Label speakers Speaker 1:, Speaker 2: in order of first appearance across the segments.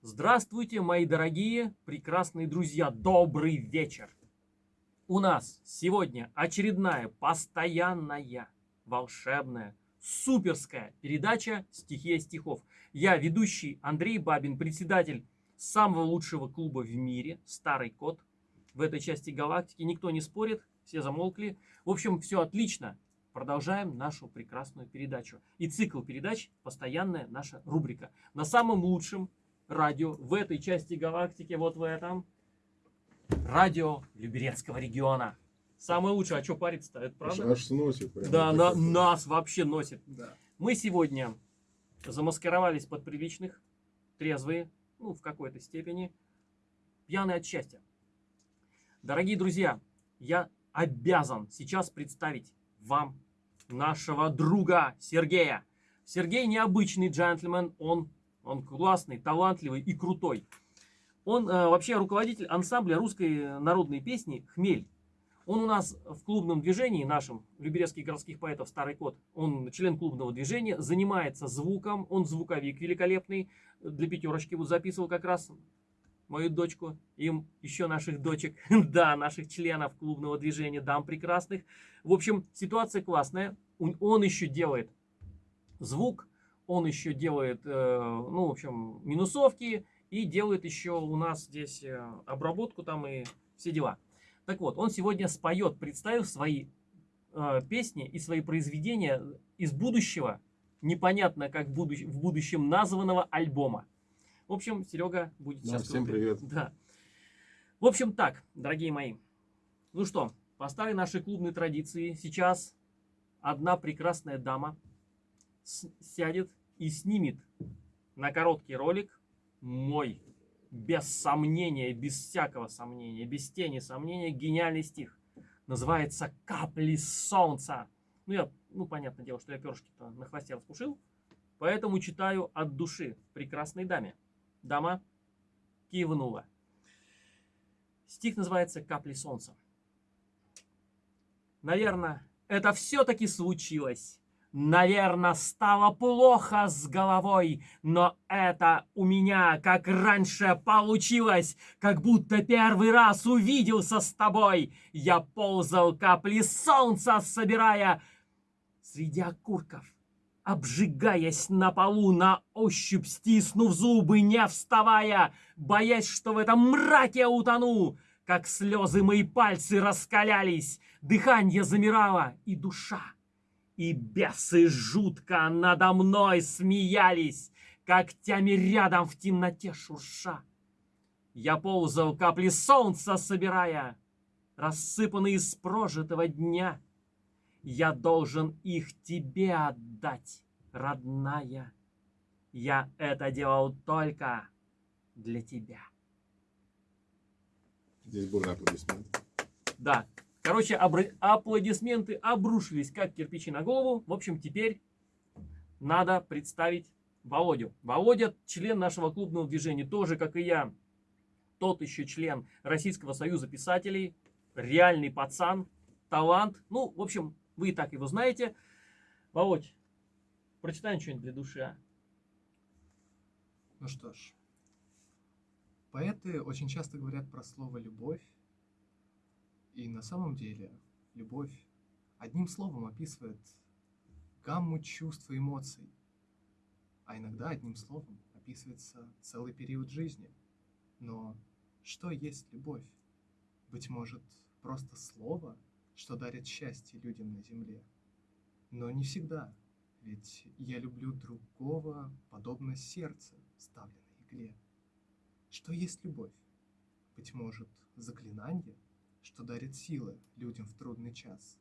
Speaker 1: Здравствуйте, мои дорогие, прекрасные друзья, добрый вечер! У нас сегодня очередная, постоянная, волшебная, суперская передача «Стихия стихов». Я ведущий Андрей Бабин, председатель самого лучшего клуба в мире «Старый кот». В этой части галактики никто не спорит, все замолкли. В общем, все отлично. Продолжаем нашу прекрасную передачу. И цикл передач – постоянная наша рубрика. На самом лучшем радио в этой части галактики, вот в этом, радио Люберецкого региона. Самое лучшее, а что париться-то, это правда?
Speaker 2: Аж сносит. Прям
Speaker 1: да, на,
Speaker 2: это.
Speaker 1: нас вообще носит.
Speaker 3: Да.
Speaker 1: Мы сегодня замаскировались под приличных, трезвые, ну, в какой-то степени, пьяные от счастья. Дорогие друзья, я обязан сейчас представить вам нашего друга Сергея. Сергей необычный джентльмен, он, он классный, талантливый и крутой. Он э, вообще руководитель ансамбля русской народной песни «Хмель». Он у нас в клубном движении нашем, Люберецких городских поэтов «Старый кот», он член клубного движения, занимается звуком, он звуковик великолепный, для пятерочки вот записывал как раз мою дочку, им еще наших дочек, да, наших членов клубного движения, дам прекрасных. В общем, ситуация классная. Он, еще делает звук, он еще делает, э, ну, в общем, минусовки и делает еще у нас здесь э, обработку там и все дела. Так вот, он сегодня споет, представив свои э, песни и свои произведения из будущего, непонятно как будущ- в будущем названного альбома. В общем, Серега будет
Speaker 2: Да,
Speaker 1: сейчас...
Speaker 2: всем
Speaker 1: крутым.
Speaker 2: привет.
Speaker 1: Да. В общем, так, дорогие мои. Ну что, по старой нашей клубной традиции, сейчас одна прекрасная дама сядет и снимет на короткий ролик мой, без сомнения, без всякого сомнения, без тени сомнения, гениальный стих. Называется «Капли солнца». Ну, я, ну, понятное дело, что я перышки-то на хвосте распушил, поэтому читаю от души прекрасной даме. Дама кивнула. Стих называется «Капли солнца». Наверное, это все-таки случилось. Наверное, стало плохо с головой, но это у меня, как раньше, получилось, как будто первый раз увиделся с тобой. Я ползал капли солнца, собирая среди окурков, обжигаясь на полу, на ощупь стиснув зубы, не вставая, боясь, что в этом мраке утону. Как слезы мои пальцы раскалялись, дыхание замирало, и душа и бесы жутко надо мной смеялись, когтями рядом в темноте шурша. Я ползал капли солнца, собирая, рассыпанные из прожитого дня. Я должен их тебе отдать, родная. Я это делал только для тебя.
Speaker 2: Здесь бурный аплодисмент.
Speaker 1: Да. Короче, аплодисменты обрушились, как кирпичи на голову. В общем, теперь надо представить Володю. Володя член нашего клубного движения, тоже, как и я, тот еще член Российского союза писателей, реальный пацан, талант. Ну, в общем, вы и так его знаете. Володь, прочитай что-нибудь для души, а?
Speaker 3: Ну что ж. Поэты очень часто говорят про слово «любовь». И на самом деле любовь одним словом описывает гамму чувств и эмоций. А иногда одним словом описывается целый период жизни. Но что есть любовь? Быть может, просто слово, что дарит счастье людям на земле? Но не всегда, ведь я люблю другого, подобно сердцу, ставленной игле. Что есть любовь? Быть может, заклинание, что дарит силы людям в трудный час.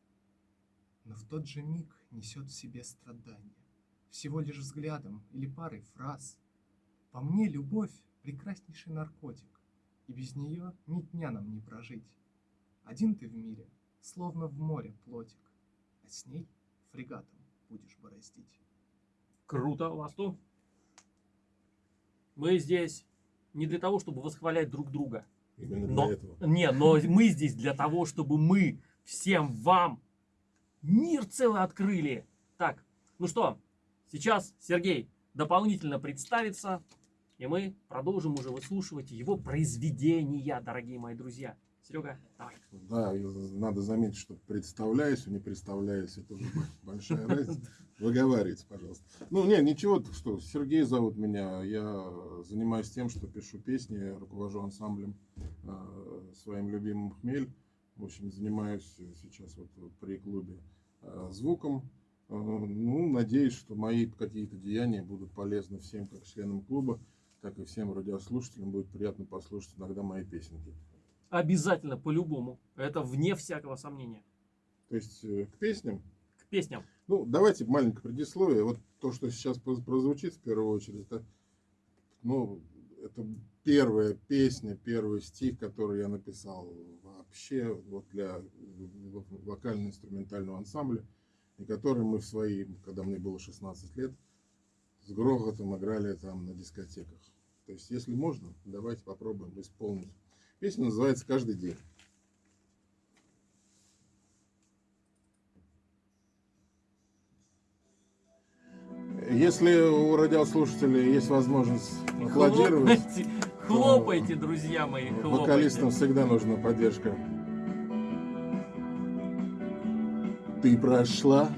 Speaker 3: Но в тот же миг несет в себе страдания, всего лишь взглядом или парой фраз. По мне любовь — прекраснейший наркотик, и без нее ни дня нам не прожить. Один ты в мире, словно в море плотик, а с ней фрегатом будешь бороздить.
Speaker 1: Круто, у вас тут. Мы здесь не для того, чтобы восхвалять друг друга.
Speaker 2: Именно
Speaker 1: Но,
Speaker 2: для этого.
Speaker 1: не, но мы здесь для того, чтобы мы всем вам мир целый открыли. Так, ну что, сейчас Сергей дополнительно представится. И мы продолжим уже выслушивать его произведения, дорогие мои друзья. Серега, давай.
Speaker 2: Да, и надо заметить, что представляюсь, а не представляюсь, это уже большая разница. Выговаривайте, пожалуйста. Ну, нет, ничего, что Сергей зовут меня, я занимаюсь тем, что пишу песни, руковожу ансамблем э, своим любимым «Хмель». В общем, занимаюсь сейчас вот при клубе э, звуком. Э, ну, надеюсь, что мои какие-то деяния будут полезны всем, как членам клуба, так и всем радиослушателям. Будет приятно послушать иногда мои песенки.
Speaker 1: Обязательно, по-любому. Это вне всякого сомнения.
Speaker 2: То есть э, к песням.
Speaker 1: К песням.
Speaker 2: Ну, давайте маленькое предисловие. Вот то, что сейчас прозвучит в первую очередь, это, ну, это первая песня, первый стих, который я написал вообще вот для вокально-инструментального ансамбля, и который мы в свои, когда мне было 16 лет, с грохотом играли там на дискотеках. То есть, если можно, давайте попробуем исполнить. Песня называется «Каждый день». Если у радиослушателей есть возможность аплодировать,
Speaker 1: Хлопайте, хлопайте, друзья мои, хлопайте.
Speaker 2: вокалистам всегда нужна поддержка. Ты прошла,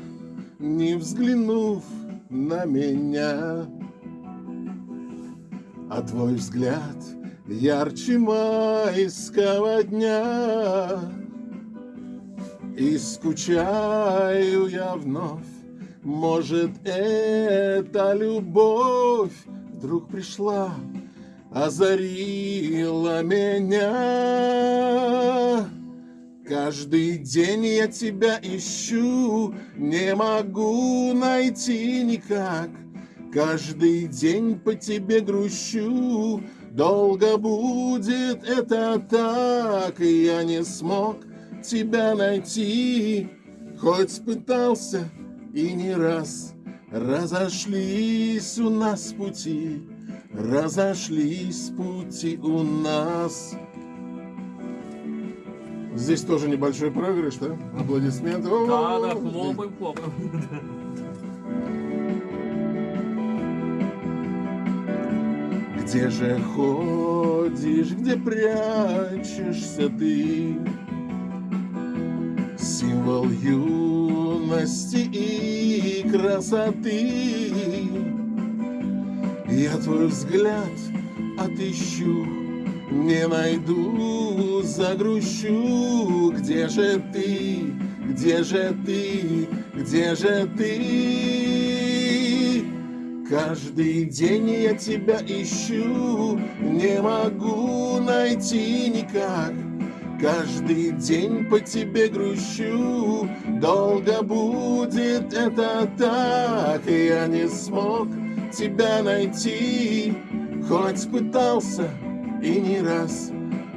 Speaker 2: не взглянув на меня, а твой взгляд ярче майского дня. И скучаю я вновь может, эта любовь вдруг пришла, озарила меня. Каждый день я тебя ищу, не могу найти никак. Каждый день по тебе грущу, долго будет это так, и я не смог тебя найти, хоть пытался и не раз разошлись у нас пути, разошлись пути у нас. Здесь тоже небольшой проигрыш, да? Аплодисменты.
Speaker 1: Да, да, хлопаем, хлопаем.
Speaker 2: Где же ходишь, где прячешься ты? Символ юности и красоты. Я твой взгляд отыщу, не найду, загрущу. Где же ты, где же ты, где же ты? Каждый день я тебя ищу, не могу найти никак. Каждый день по тебе грущу, долго будет это так, я не смог тебя найти, хоть пытался и не раз.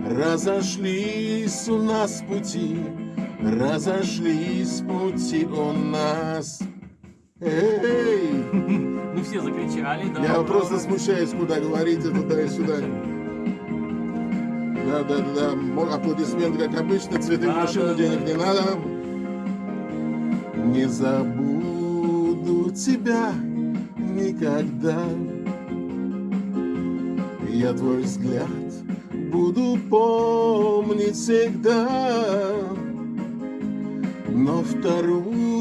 Speaker 2: Разошлись у нас пути, разошлись пути у нас. Эй!
Speaker 1: Ну все закричали, да.
Speaker 2: Я просто смущаюсь, куда говорить туда и сюда. Да, да, да, Аплодисменты, как обычно, цветы в машину,
Speaker 1: да,
Speaker 2: денег
Speaker 1: да.
Speaker 2: не надо. Не забуду тебя никогда. Я твой взгляд буду помнить всегда. Но вторую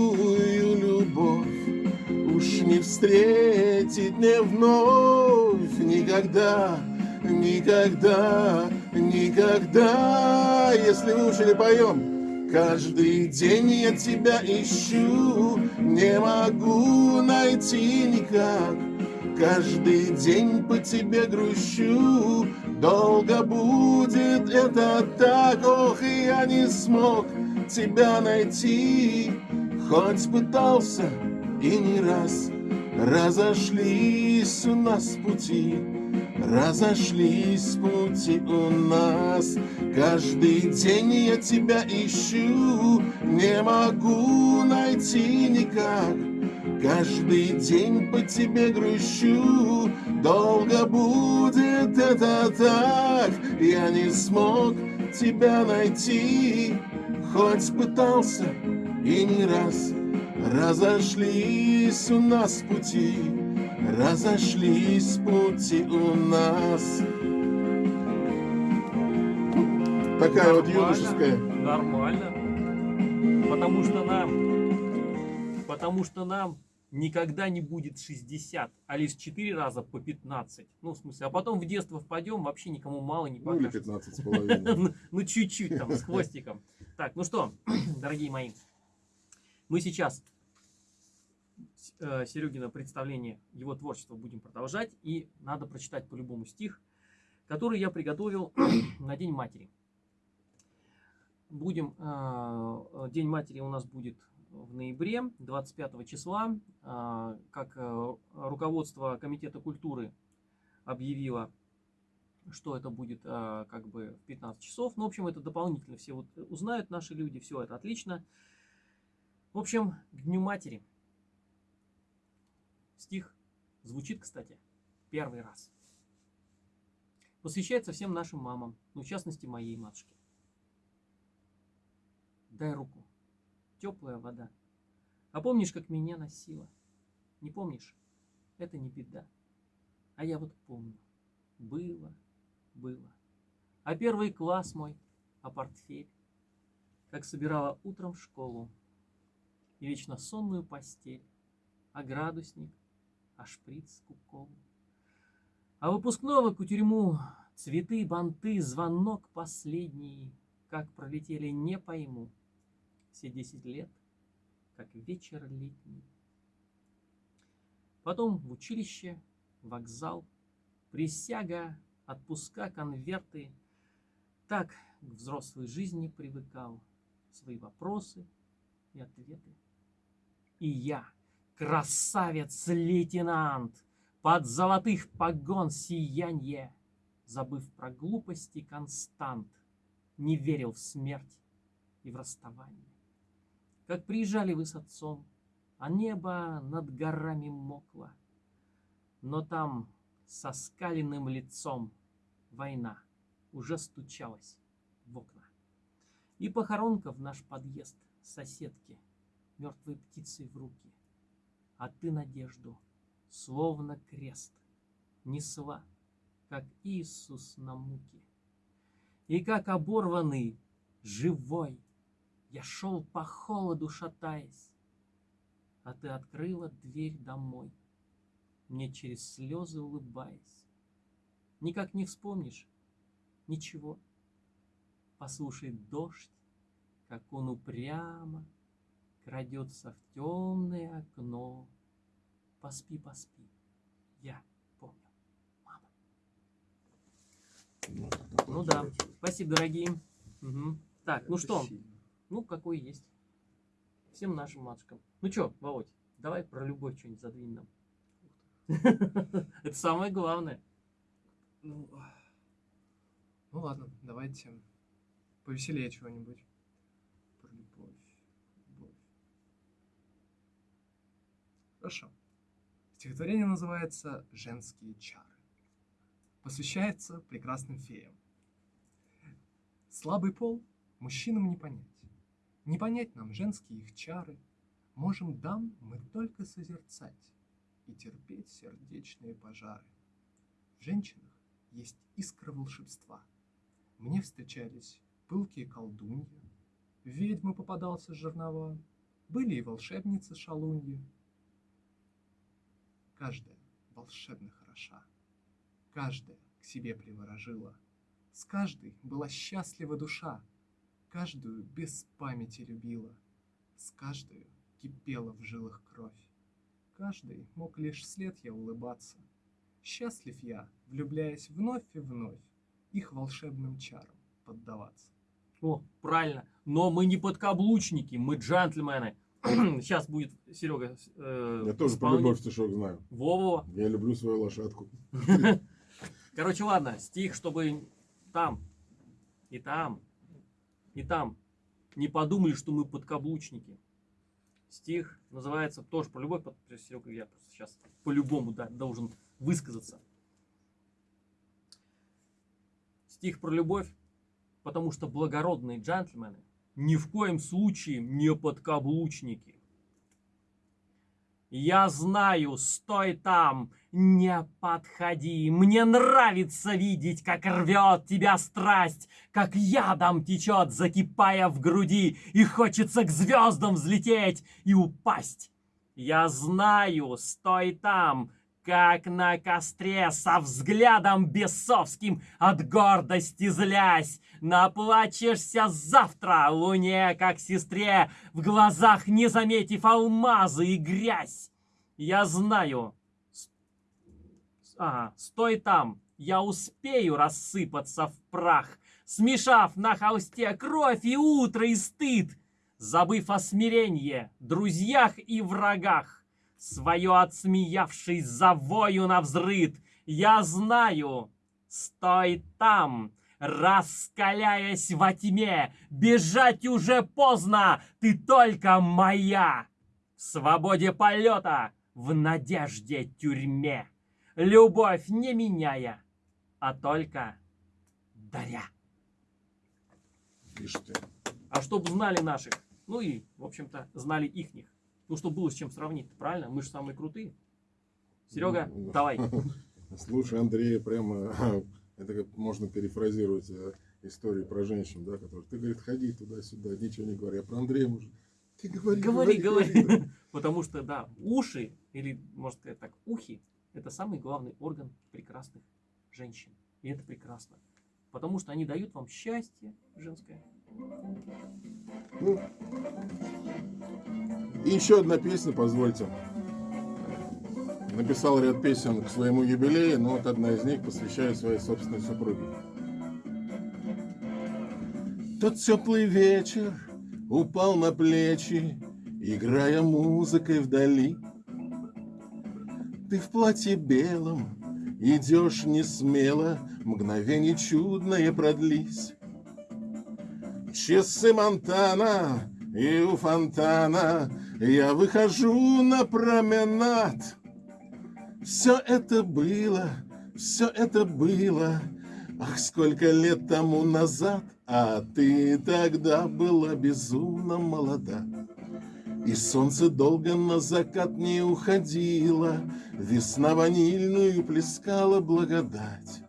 Speaker 2: не встретить мне вновь Никогда, никогда, никогда. Если вы ушли поем Каждый день я тебя ищу. Не могу найти никак. Каждый день по тебе грущу. Долго будет это так. Ох, я не смог тебя найти. Хоть пытался и не раз. Разошлись у нас пути Разошлись пути у нас. Каждый день я тебя ищу Не могу найти никак. Каждый день по тебе грущу Долго будет это так. Я не смог тебя найти Хоть пытался и не раз Разошлись у нас пути разошлись пути у нас. Такая вот
Speaker 1: Нормально.
Speaker 2: юношеская.
Speaker 1: Нормально. Потому что нам, потому что нам никогда не будет 60, а лишь 4 раза по 15. Ну, в смысле, а потом в детство впадем, вообще никому мало не
Speaker 2: Ну или
Speaker 1: покажется.
Speaker 2: 15 с половиной.
Speaker 1: Ну, ну, чуть-чуть там, с хвостиком. Так, ну что, дорогие мои, мы сейчас Серегина представление его творчества будем продолжать. И надо прочитать по-любому стих, который я приготовил на День матери. Будем, э, День матери у нас будет в ноябре, 25 числа, э, как э, руководство Комитета культуры объявило что это будет как бы в 15 часов. Ну, в общем, это дополнительно все вот узнают наши люди, все это отлично. В общем, к Дню Матери. Стих звучит, кстати, первый раз. Посвящается всем нашим мамам, ну, в частности, моей матушке. Дай руку, теплая вода. А помнишь, как меня носила? Не помнишь? Это не беда. А я вот помню. Было, было. А первый класс мой, а портфель, как собирала утром в школу, и вечно сонную постель, а градусник, а шприц к уколу. А выпускного кутерьму, цветы, банты, звонок последний, как пролетели, не пойму. Все десять лет, как вечер летний. Потом в училище, вокзал, присяга, отпуска, конверты. Так к взрослой жизни привыкал, свои вопросы и ответы. И я, красавец-лейтенант, под золотых погон сиянье, забыв про глупости констант, не верил в смерть и в расставание. Как приезжали вы с отцом, а небо над горами мокло, но там со скаленным лицом война уже стучалась в окна. И похоронка в наш подъезд соседки мертвой птицей в руки. А ты надежду, словно крест, несла, как Иисус на муке. И как оборванный, живой, я шел по холоду, шатаясь, а ты открыла дверь домой мне через слезы улыбаясь. Никак не вспомнишь ничего. Послушай дождь, как он упрямо крадется в темное окно. Поспи, поспи, я помню, мама.
Speaker 2: Ну,
Speaker 1: Ну да. Спасибо, дорогие. Мгм. Так, ну что, ну какой есть. Всем нашим матушкам. Ну что, Володь, давай про любовь что-нибудь задвинь нам. Это самое главное.
Speaker 3: Ну, ну ладно, давайте повеселее чего-нибудь. Про любовь. любовь. Хорошо. Стихотворение называется «Женские чары». Посвящается прекрасным феям. Слабый пол мужчинам не понять. Не понять нам женские их чары. Можем дам мы только созерцать и терпеть сердечные пожары. В женщинах есть искра волшебства. Мне встречались пылкие колдуньи, ведьмы попадался жернова, были и волшебницы шалуньи. Каждая волшебно хороша, каждая к себе приворожила, с каждой была счастлива душа, каждую без памяти любила, с каждой кипела в жилах кровь. Каждый мог лишь след я улыбаться. Счастлив я, влюбляясь вновь и вновь, их волшебным чарам поддаваться.
Speaker 1: О, правильно. Но мы не подкаблучники, мы джентльмены. Сейчас будет Серега. э,
Speaker 2: Я тоже про любовь стишок знаю.
Speaker 1: Во-во.
Speaker 2: Я люблю свою лошадку.
Speaker 1: Короче, ладно, стих, чтобы там, и там, и там не подумали, что мы подкаблучники. Стих называется тоже про любовь, Серега, я просто сейчас по-любому да, должен высказаться. Стих про любовь, потому что благородные джентльмены ни в коем случае не подкаблучники. Я знаю, стой там, не подходи. Мне нравится видеть, как рвет тебя страсть, как ядом течет, закипая в груди, и хочется к звездам взлететь и упасть. Я знаю, стой там, как на костре, со взглядом бесовским, от гордости злясь. Наплачешься завтра луне, как сестре, в глазах не заметив алмазы и грязь. Я знаю. Ага, стой там, я успею рассыпаться в прах, смешав на холсте кровь и утро и стыд, забыв о смиренье, друзьях и врагах свое отсмеявшись завою на взрыд. Я знаю, стой там, раскаляясь во тьме, бежать уже поздно, ты только моя. В свободе полета, в надежде тюрьме, любовь не меняя, а только даря.
Speaker 2: Ишь ты.
Speaker 1: А чтоб знали наших, ну и, в общем-то, знали ихних. Ну, чтобы было с чем сравнить, правильно? Мы же самые крутые. Серега,
Speaker 2: Ну,
Speaker 1: давай.
Speaker 2: Слушай, Андрей, прямо это как можно перефразировать э, истории про женщин, да, которые ты, говорит, ходи туда-сюда, ничего не говори. А про Андрея может, ты говори,
Speaker 1: Говори, говори.
Speaker 2: да.
Speaker 1: Потому что, да, уши, или, можно сказать так, ухи, это самый главный орган прекрасных женщин. И это прекрасно. Потому что они дают вам счастье женское.
Speaker 2: Ну, И еще одна песня, позвольте. Написал ряд песен к своему юбилею, но вот одна из них посвящаю своей собственной супруге. Тот теплый вечер упал на плечи, играя музыкой вдали. Ты в платье белом идешь не смело, мгновение чудное продлись. Часы Монтана и у фонтана я выхожу на променад. Все это было, все это было, ах, сколько лет тому назад, а ты тогда была безумно молода. И солнце долго на закат не уходило, Весна ванильную плескала благодать.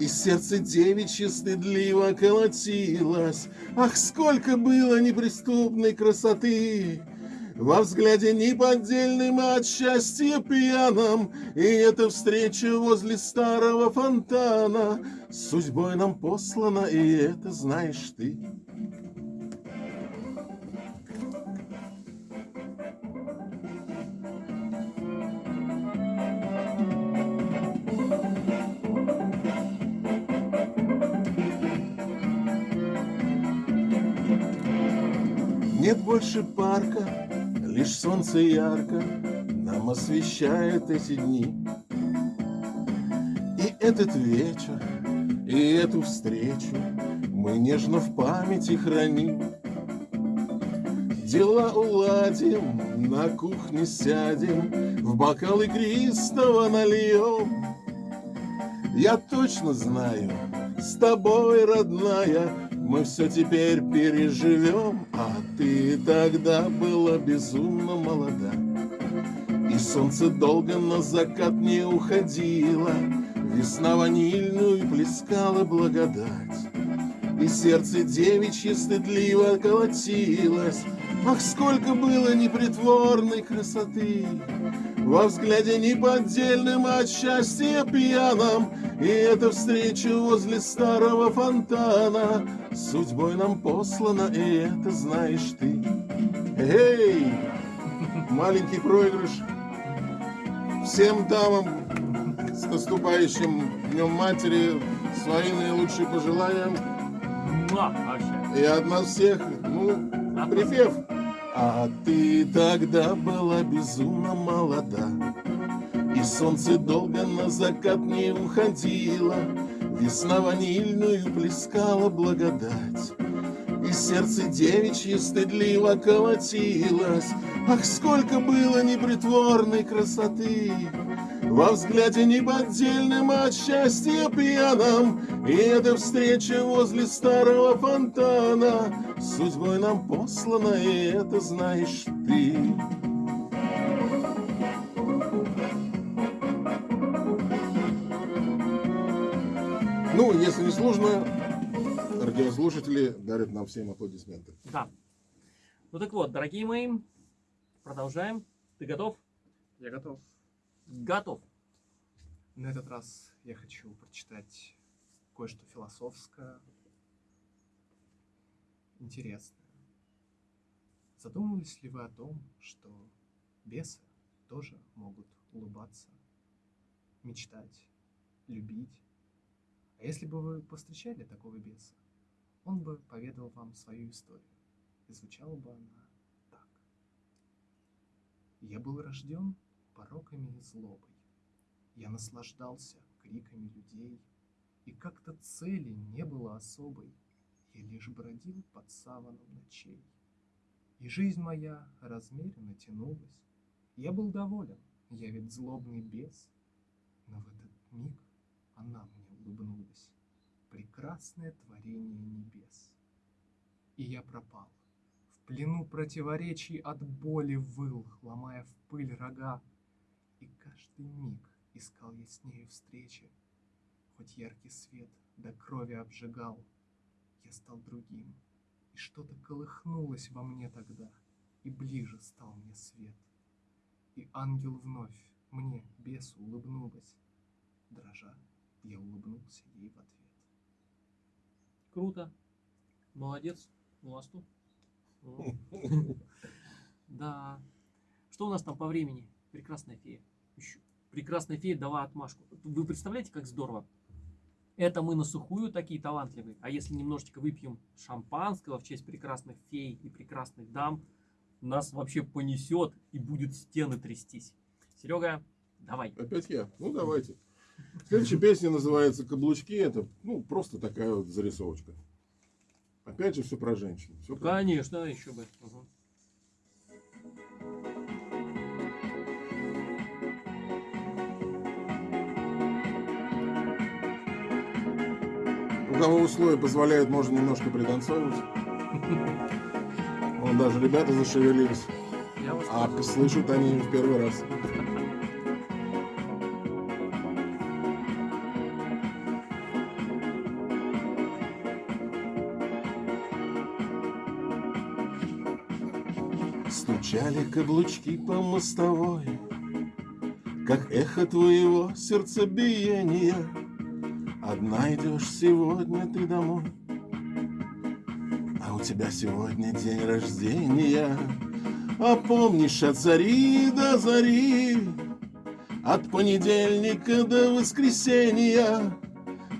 Speaker 2: И сердце девичье стыдливо колотилось, Ах, сколько было неприступной красоты! Во взгляде неподдельным от счастья пьяном, И эта встреча возле старого фонтана Судьбой нам послана, и это знаешь ты. Нет больше парка, лишь солнце ярко Нам освещает эти дни. И этот вечер, и эту встречу Мы нежно в памяти храним. Дела уладим, на кухне сядем, В бокал игристого нальем. Я точно знаю, с тобой, родная, мы все теперь переживем, а ты тогда была безумно молода. И солнце долго на закат не уходило, Весна ванильную плескала благодать. И сердце девичье стыдливо колотилось, Ах, сколько было непритворной красоты! Во взгляде неподдельным от счастья пьяном И эта встреча возле старого фонтана Судьбой нам послана, и это знаешь ты. Эй! Маленький проигрыш. Всем дамам с наступающим Днем Матери свои наилучшие пожелания. И от нас всех, ну, припев. А ты тогда была безумно молода, И солнце долго на закат не уходило, Весна ванильную плескала благодать. И сердце девичье стыдливо колотилось, Ах, сколько было непритворной красоты! Во взгляде неподдельным а от счастья пьяном И эта встреча возле старого фонтана Судьбой нам послана, и это знаешь ты Ну, если не сложно, радиослушатели дарят нам всем аплодисменты.
Speaker 1: Да. Ну так вот, дорогие мои, продолжаем. Ты готов?
Speaker 3: Я готов.
Speaker 1: Готов.
Speaker 3: На этот раз я хочу прочитать кое-что философское, интересное. Задумывались ли вы о том, что бесы тоже могут улыбаться, мечтать, любить? А если бы вы повстречали такого беса, он бы поведал вам свою историю, и звучала бы она так. Я был рожден пороками и злобой. Я наслаждался криками людей, и как-то цели не было особой. Я лишь бродил под саваном ночей. И жизнь моя размеренно тянулась. Я был доволен, я ведь злобный бес. Но в этот миг она мне улыбнулась. Прекрасное творение небес. И я пропал. В плену противоречий от боли выл, ломая в пыль рога. Каждый миг искал я с нею встречи, Хоть яркий свет до крови обжигал, Я стал другим, и что-то колыхнулось во мне тогда, И ближе стал мне свет. И ангел вновь мне, бесу, улыбнулась. Дрожа, я улыбнулся ей в ответ.
Speaker 1: Круто. Молодец. Ласту. Да. Что у нас там по времени? Прекрасная фея. Прекрасная фея дала отмашку. Вы представляете, как здорово? Это мы на сухую такие талантливые. А если немножечко выпьем шампанского в честь прекрасных фей и прекрасных дам, нас вообще понесет и будет стены трястись. Серега, давай.
Speaker 2: Опять я? Ну, давайте. Следующая песня называется «Каблучки». Это, ну, просто такая вот зарисовочка. Опять же, все про женщин. Все про...
Speaker 1: Конечно, еще бы. Угу.
Speaker 2: Кого условия позволяют, можно немножко пританцовывать. Вон даже ребята зашевелились. А слышат они в первый раз. Стучали каблучки по мостовой, Как эхо твоего сердцебиения. Одна идешь сегодня ты домой, А у тебя сегодня день рождения. А помнишь от зари до зари, От понедельника до воскресенья.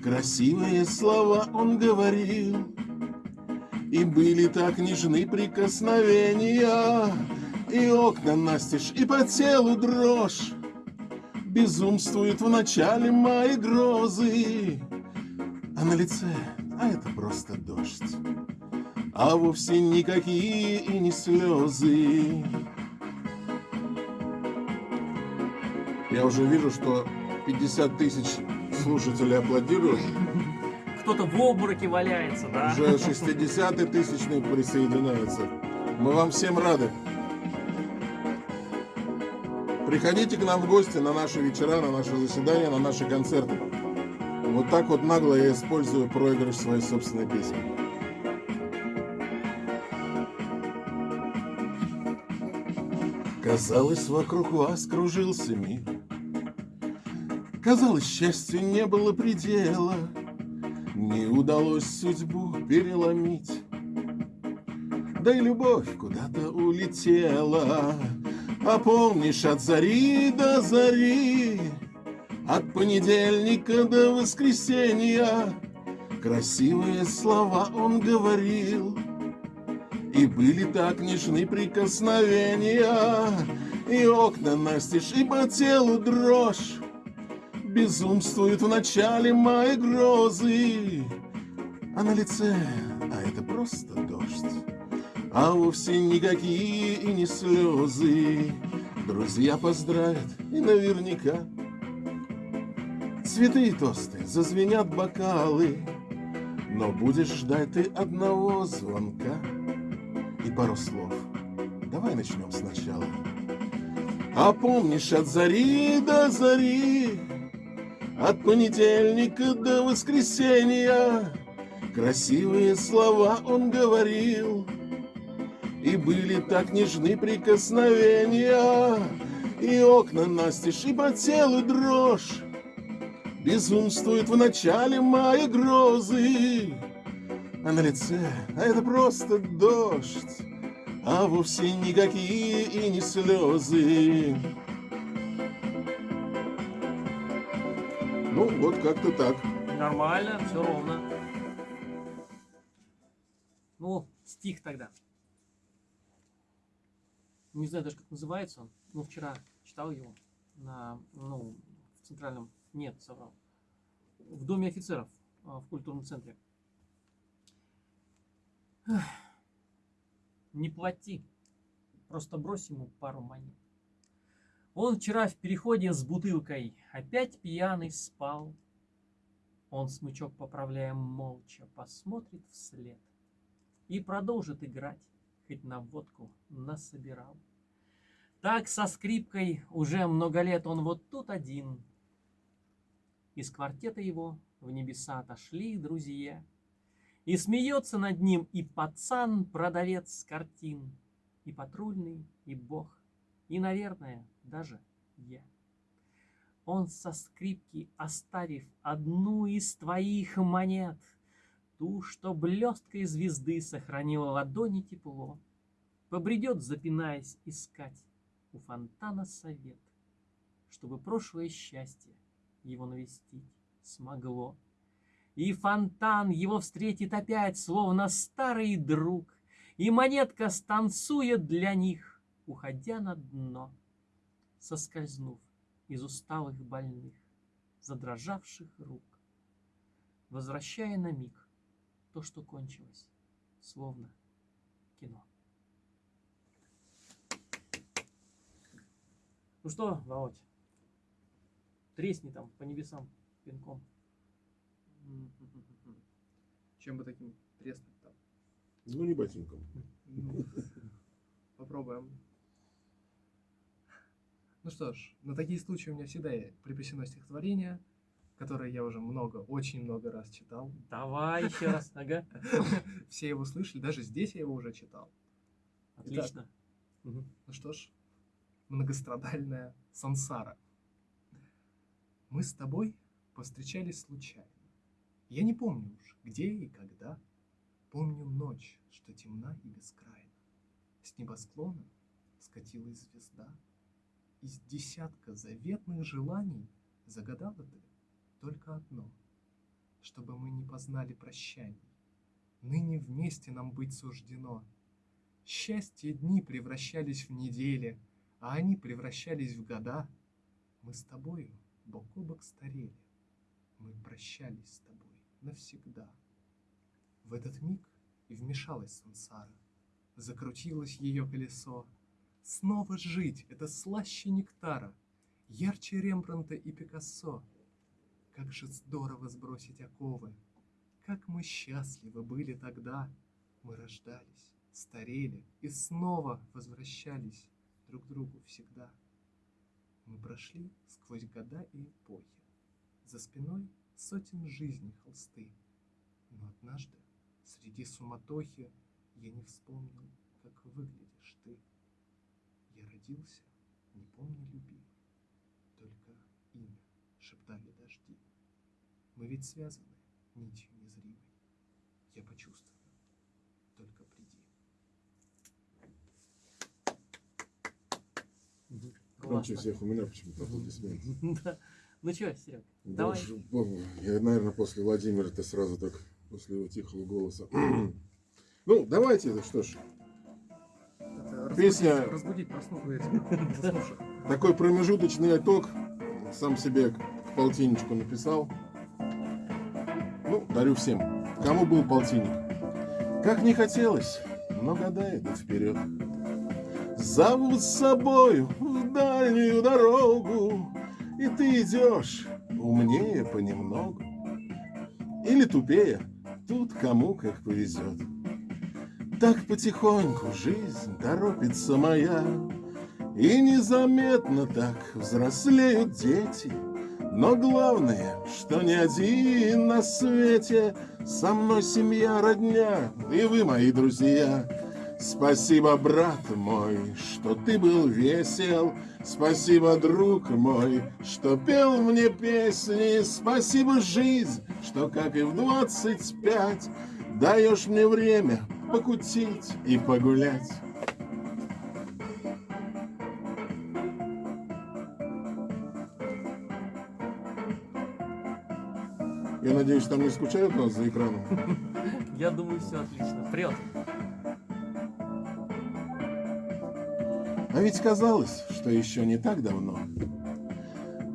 Speaker 2: Красивые слова он говорил, И были так нежны прикосновения, И окна настежь, и по телу дрожь, Безумствует в начале мои грозы, А на лице, а это просто дождь а вовсе никакие и не слезы. Я уже вижу, что 50 тысяч слушателей аплодируют.
Speaker 1: Кто-то в обмороке валяется, да?
Speaker 2: Уже 60 тысячный присоединяется. Мы вам всем рады. Приходите к нам в гости на наши вечера, на наши заседания, на наши концерты. Вот так вот нагло я использую проигрыш своей собственной песни. Казалось, вокруг вас кружился мир. Казалось, счастью не было предела. Не удалось судьбу переломить. Да и любовь куда-то улетела. А помнишь от зари до зари, От понедельника до воскресенья Красивые слова он говорил, и были так нежны прикосновения, И окна настежь, и по телу дрожь. Безумствует в начале мои грозы, А на лице, а это просто дождь, А вовсе никакие и не слезы. Друзья поздравят, и наверняка Цветы и тосты, зазвенят бокалы, Но будешь ждать ты одного звонка и пару слов. Давай начнем сначала. А помнишь от зари до зари, От понедельника до воскресенья Красивые слова он говорил И были так нежны прикосновения И окна настежь, и по телу дрожь Безумствует в начале мая грозы А на лице, а это просто дождь А вовсе никакие и не слезы Ну, вот как-то так.
Speaker 1: Нормально, все ровно. Ну, стих тогда. Не знаю даже, как называется он. Ну, вчера читал его на, ну, в центральном, нет, соврал. В Доме офицеров а, в культурном центре. Не плати, просто брось ему пару монет. Он вчера в переходе с бутылкой опять пьяный спал. Он смычок, поправляя молча, посмотрит вслед и продолжит играть, хоть на водку насобирал. Так со скрипкой уже много лет он вот тут один. Из квартета его в небеса отошли друзья. И смеется над ним и пацан, продавец картин, и патрульный, и бог, и, наверное, даже я. Он со скрипки, оставив одну из твоих монет, Ту, что блесткой звезды сохранила ладони тепло, Побредет, запинаясь, искать у фонтана совет, Чтобы прошлое счастье его навестить смогло. И фонтан его встретит опять, словно старый друг, И монетка станцует для них, уходя на дно соскользнув из усталых больных, задрожавших рук, возвращая на миг то, что кончилось, словно кино. Ну что, Володь, тресни там по небесам пинком.
Speaker 3: Чем бы таким треснуть там?
Speaker 2: Ну, не ботинком.
Speaker 3: Ну, Попробуем. Ну что ж, на такие случаи у меня всегда припасено стихотворение, которое я уже много, очень много раз читал.
Speaker 1: Давай еще раз, ага.
Speaker 3: Все его слышали, даже здесь я его уже читал.
Speaker 1: Отлично. Мгм.
Speaker 3: Ну что ж, многострадальная сансара. Мы с тобой повстречались случайно. Я не помню уж, где и когда. Помню ночь, что темна и бескрайна. С небосклона скатилась звезда. Из десятка заветных желаний загадала ты только одно, чтобы мы не познали прощаний. Ныне вместе нам быть суждено. Счастье дни превращались в недели, а они превращались в года. Мы с тобою бок о бок старели, мы прощались с тобой навсегда. В этот миг и вмешалась сансара, закрутилось ее колесо. Снова жить — это слаще нектара, ярче Рембранта и Пикассо. Как же здорово сбросить оковы, как мы счастливы были тогда. Мы рождались, старели и снова возвращались друг к другу всегда. Мы прошли сквозь года и эпохи, за спиной сотен жизней холсты. Но однажды среди суматохи я не вспомнил, как выглядишь ты. Я родился, не помню любви, только имя шептали дожди. Мы ведь связаны нитью незримой. Я почувствую, только приди.
Speaker 2: Громче всех у меня почему-то аплодисменты.
Speaker 1: Да. Ну что, Серег,
Speaker 2: Да
Speaker 1: давай.
Speaker 2: Я, наверное, после Владимира-то сразу так, после его тихого голоса. Ну, давайте, это что ж, Песня-
Speaker 3: разбудить, заснувших.
Speaker 2: такой промежуточный итог. Сам себе к полтинничку написал. Ну, дарю всем. Кому был полтинник? Как не хотелось, но года идут вперед. Зовут с собою в дальнюю дорогу, И ты идешь умнее понемногу. Или тупее, тут кому как повезет. Так потихоньку жизнь торопится моя, И незаметно так взрослеют дети, Но главное, что не один на свете Со мной семья, родня, и вы, мои друзья. Спасибо, брат мой, что ты был весел, Спасибо, друг мой, что пел мне песни, Спасибо, жизнь, что, как и в двадцать пять, Даешь мне время покутить и погулять. Я надеюсь, там не скучают нас за экраном.
Speaker 1: Я думаю, все отлично. Вперед!
Speaker 2: А ведь казалось, что еще не так давно.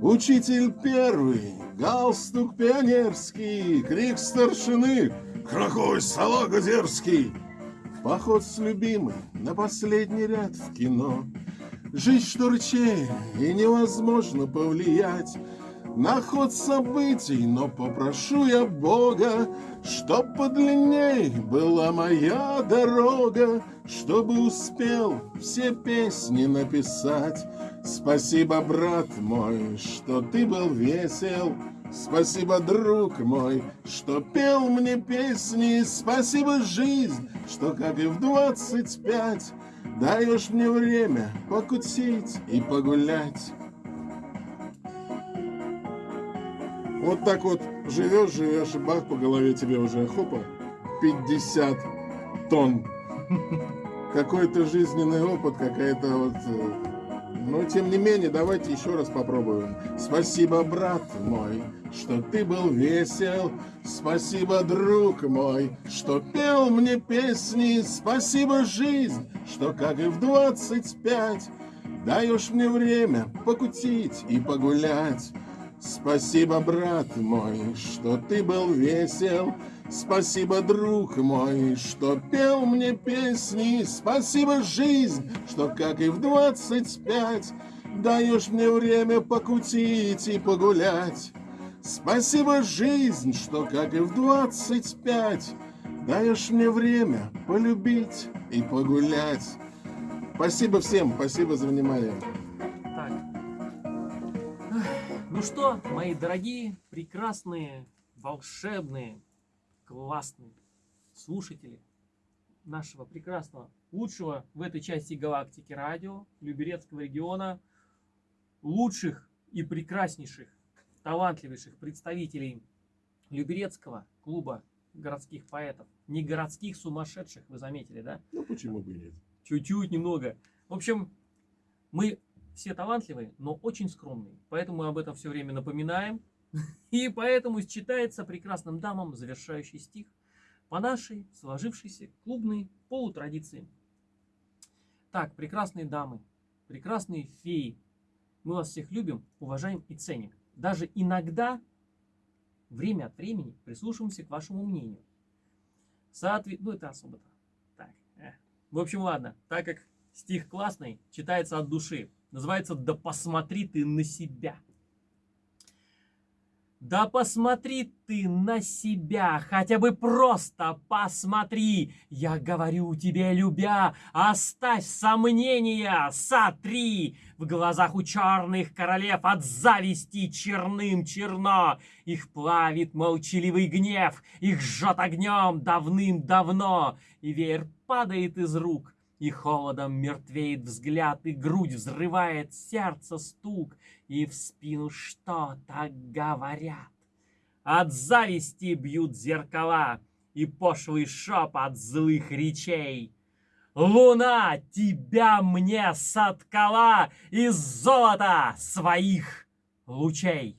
Speaker 2: Учитель первый, галстук пионерский, крик старшины, кракой салага дерзкий. Поход с любимой на последний ряд в кино. Жизнь что рычей, и невозможно повлиять на ход событий, но попрошу я Бога, Чтоб подлинней была моя дорога, Чтобы успел все песни написать. Спасибо, брат мой, что ты был весел, Спасибо, друг мой, что пел мне песни, Спасибо, жизнь, что, как и в двадцать пять, Даешь мне время покутить и погулять. Вот так вот живешь, живешь, и бах, по голове тебе уже хопа, 50 тонн. Какой-то жизненный опыт, какая-то вот... Э, но тем не менее, давайте еще раз попробуем. Спасибо, брат мой, что ты был весел. Спасибо, друг мой, что пел мне песни. Спасибо, жизнь, что, как и в 25, даешь мне время покутить и погулять. Спасибо, брат мой, что ты был весел. Спасибо, друг мой, что пел мне песни. Спасибо, жизнь, что, как и в двадцать пять, даешь мне время покутить и погулять. Спасибо, жизнь, что, как и в двадцать пять, даешь мне время полюбить и погулять. Спасибо всем, спасибо за внимание.
Speaker 1: Ну что, мои дорогие, прекрасные, волшебные, классные слушатели нашего прекрасного, лучшего в этой части галактики радио Люберецкого региона, лучших и прекраснейших, талантливейших представителей Люберецкого клуба городских поэтов. Не городских сумасшедших, вы заметили, да?
Speaker 2: Ну почему бы нет?
Speaker 1: Чуть-чуть, немного. В общем, мы все талантливые, но очень скромные. Поэтому мы об этом все время напоминаем. И поэтому читается прекрасным дамам завершающий стих по нашей сложившейся клубной полутрадиции. Так, прекрасные дамы, прекрасные феи, мы вас всех любим, уважаем и ценим. Даже иногда, время от времени, прислушиваемся к вашему мнению. Соответ... Ну, это особо-то. Так, э. В общем, ладно, так как стих классный, читается от души. Называется «Да посмотри ты на себя». Да посмотри ты на себя, хотя бы просто посмотри. Я говорю тебе, любя, оставь сомнения, сотри. В глазах у черных королев от зависти черным черно. Их плавит молчаливый гнев, их жжет огнем давным-давно. И веер падает из рук, и холодом мертвеет взгляд, и грудь взрывает сердце стук, и в спину что-то говорят. От зависти бьют зеркала, и пошлый шепот злых речей. Луна тебя мне соткала из золота своих лучей.